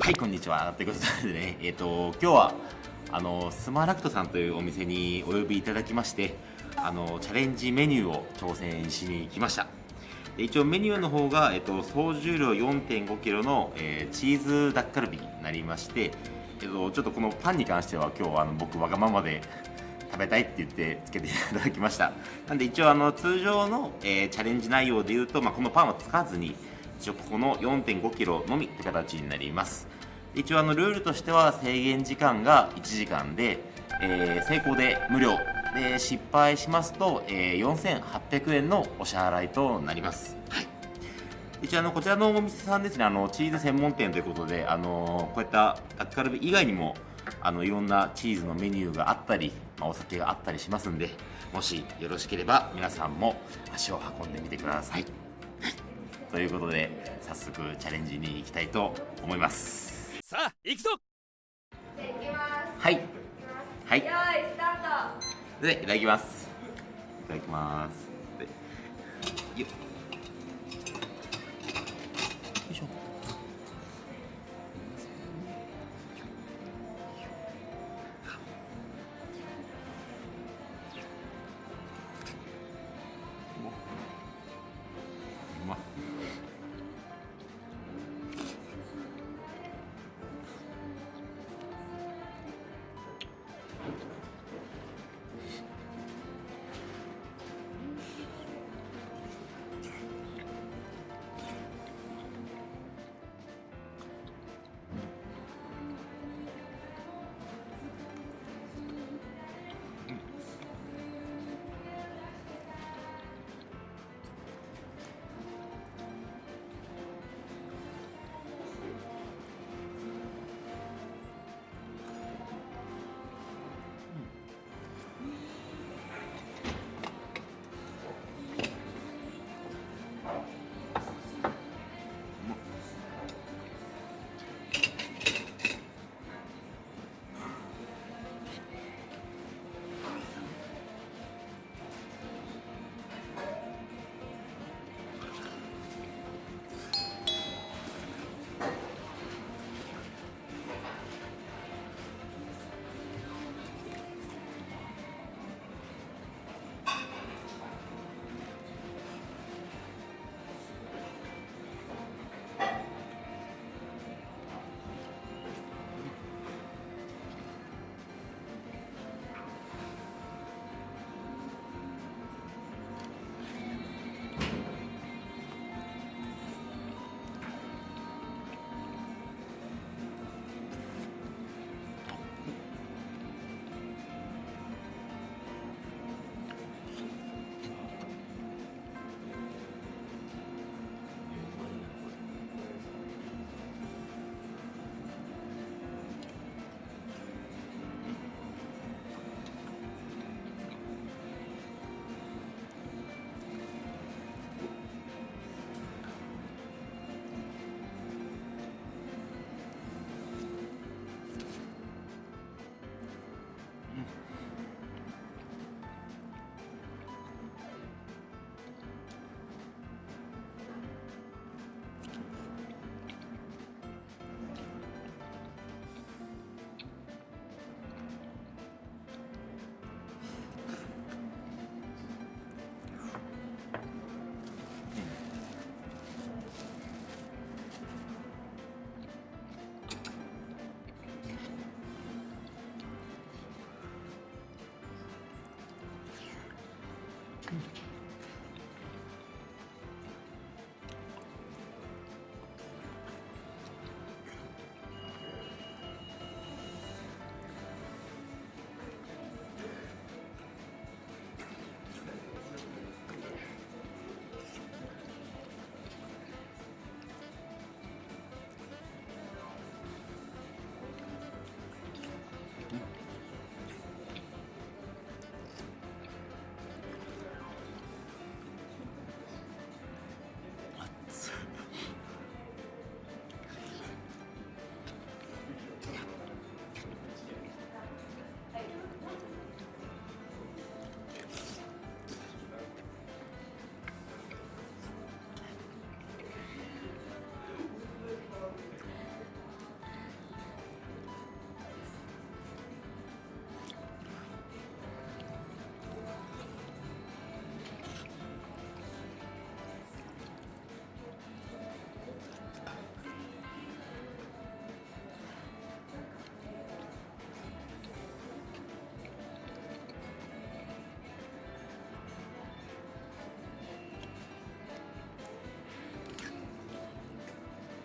はいこんにちは。ということでねえっ、と今日はあのスマラクトさんというお店にお呼びいただきましてあのチャレンジメニューを挑戦しに来ました。で一応メニューの方が、えっと、総重量 4.5kg の、えーチーズダッカルビになりまして、えっと、ちょっとこのパンに関しては今日はあの僕わがままで食べたいって言ってつけていただきました。なんで一応あの通常の、えーチャレンジ内容でいうと、まあ、このパンはつかずに一応ここの 4.5kg のみって形になります。一応あのルールとしては制限時間が1時間で、えー成功で無料で失敗しますと、えー4800円のお支払いとなります、はい、一応あのこちらのお店さんですねあのチーズ専門店ということであのこういったタッカルビ以外にもあのいろんなチーズのメニューがあったり、まあ、お酒があったりしますんでもしよろしければ皆さんも足を運んでみてください。ということで早速チャレンジに行きたいと思いますさあ行くぞじゃあ行きます。はい行きます。はいよーい、スタート。でいただきますいただきます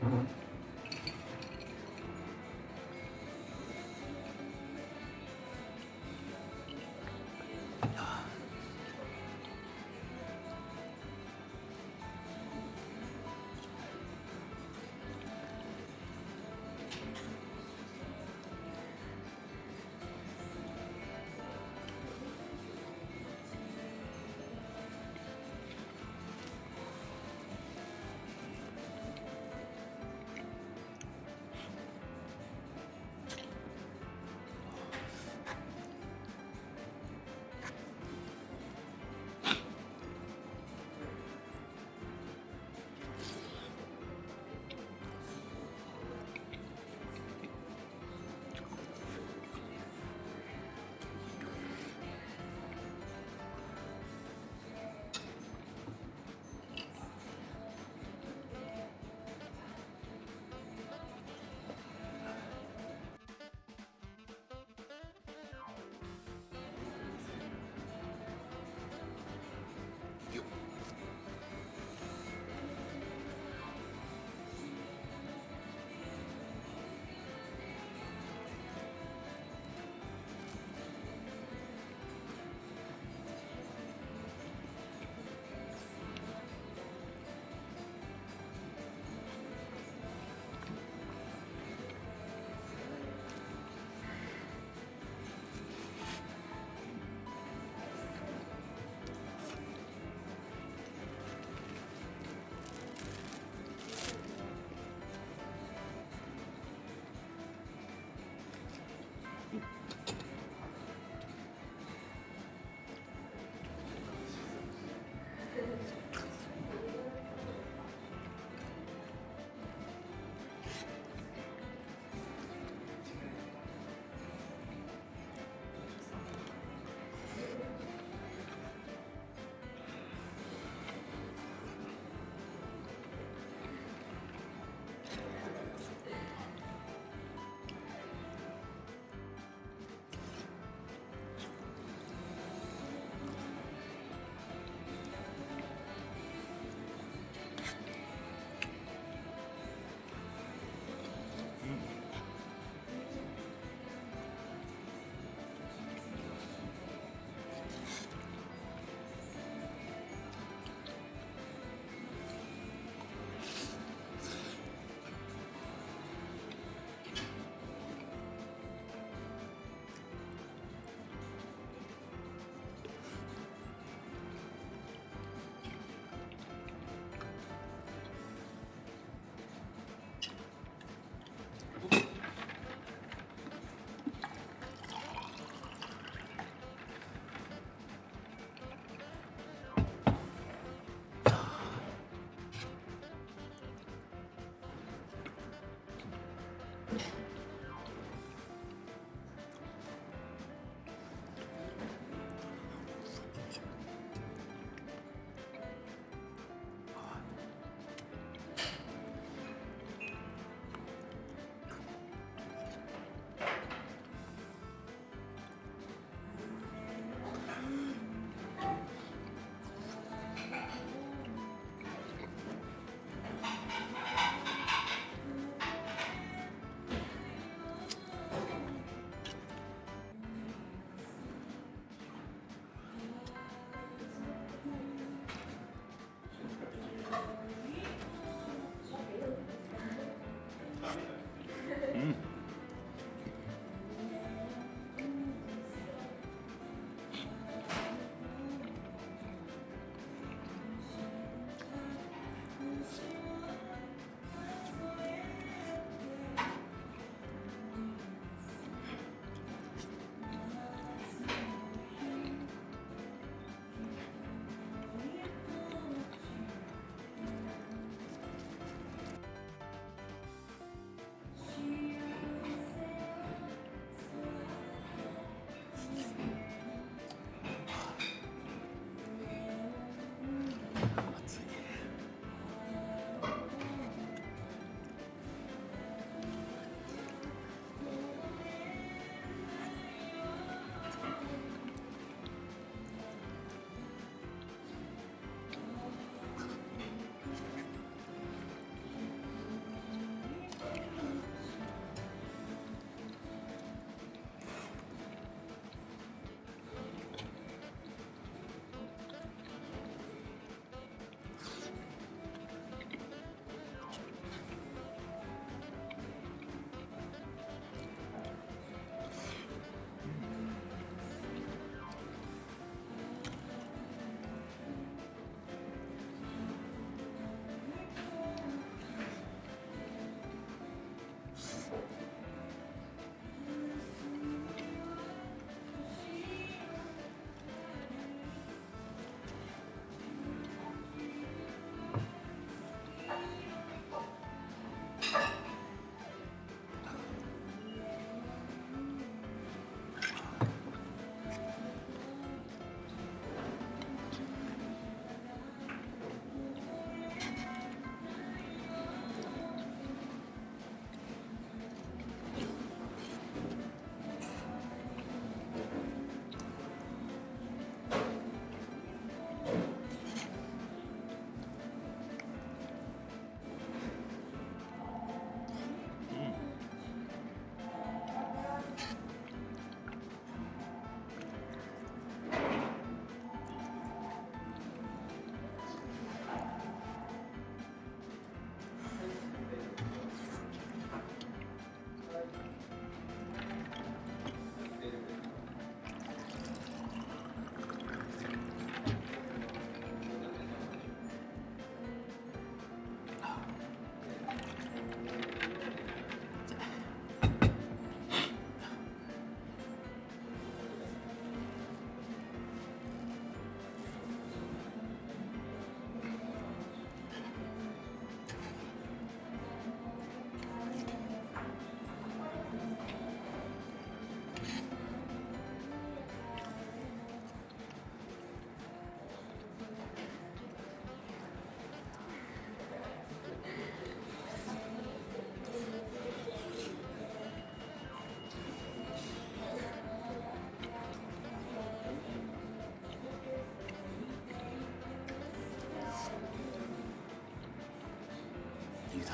は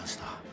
ました。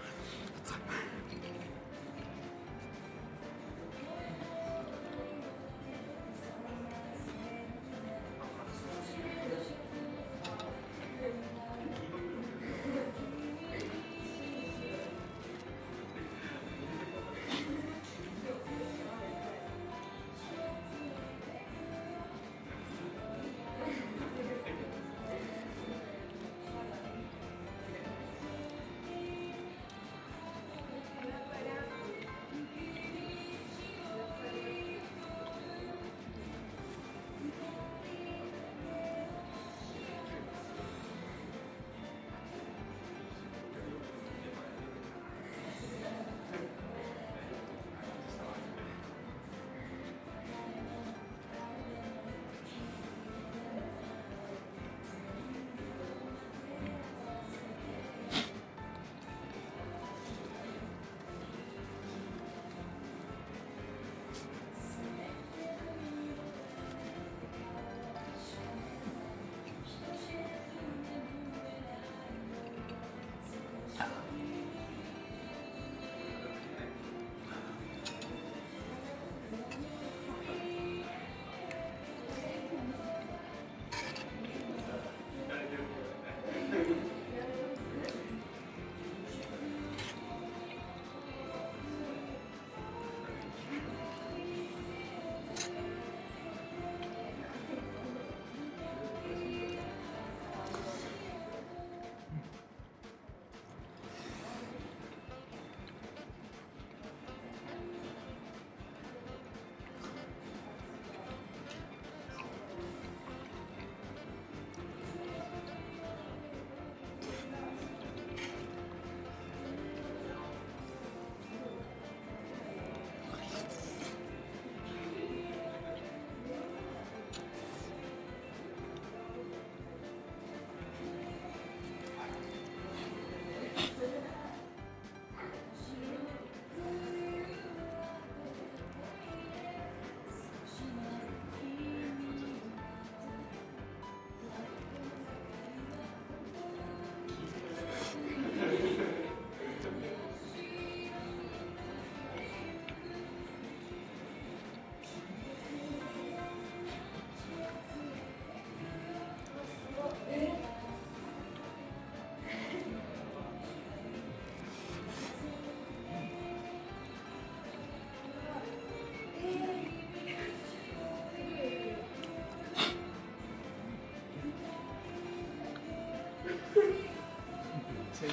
to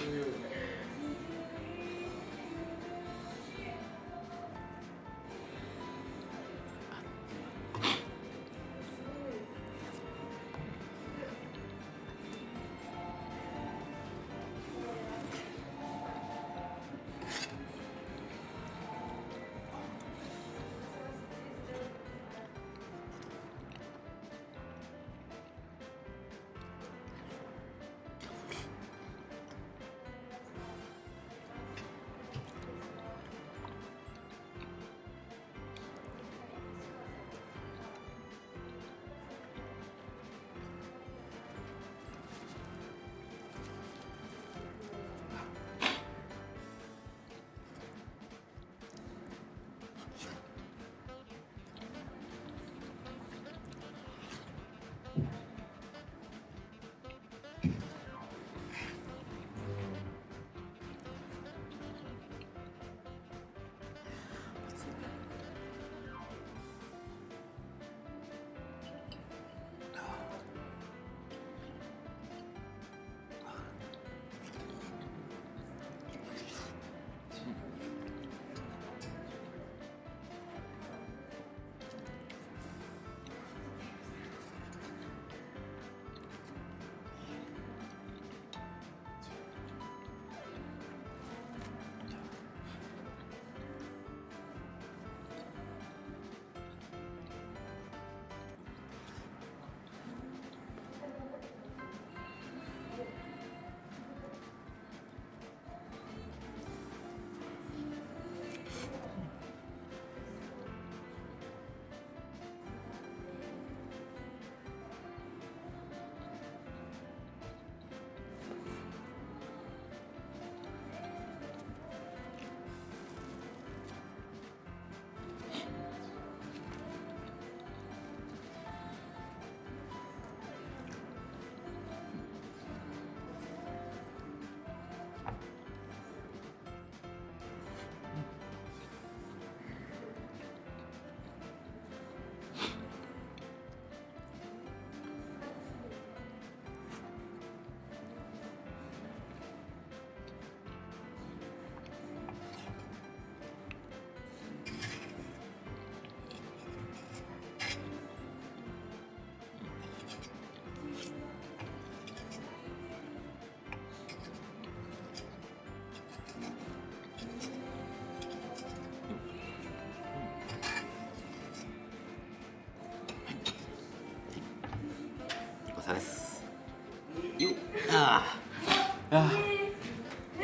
ご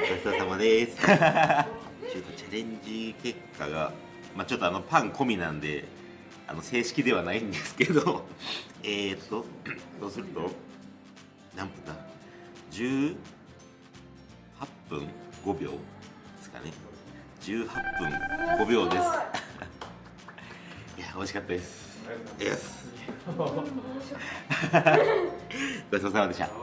ちそうさまです。ちょっとチャレンジ結果が、まあ、ちょっとあのパン込みなんであの正式ではないんですけど えーっとそうすると何分だ？18分5秒ですかね。18分5秒です。い。や美味しかったです。です。ごちそうさまでした